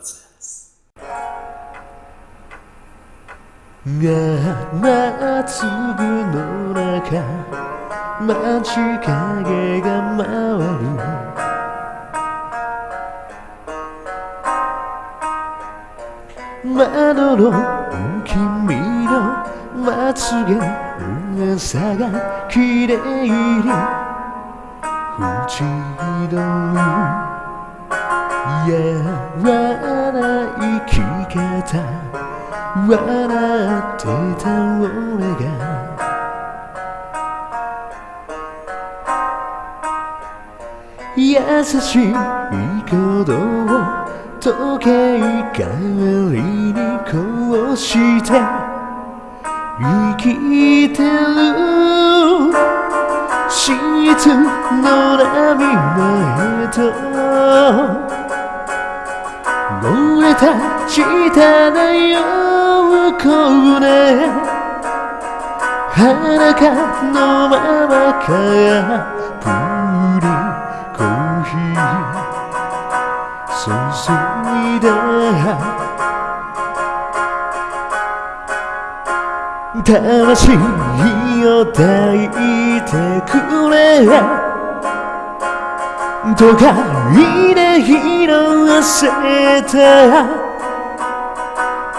です七粒の中街影が回る窓の君のまつげ噂が綺麗に縁取るやらない生き方笑ってた俺が。優しい鼓動を時計代わりにこうして生きてる。シーツの波のへと。漏れた下の横で裸のままからプリコーヒー。注いだ魂を抱いてくれ。都会で拾せた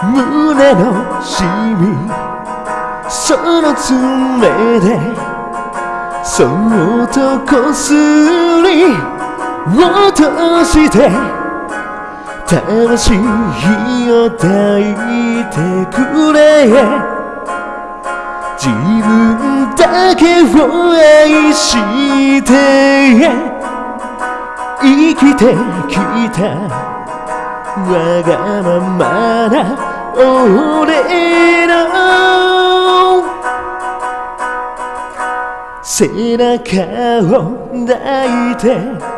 胸のシミ。その爪で。そっとこすり。落として魂を抱いてくれ自分だけを愛して生きてきた。わがままな俺の。背中を抱いて。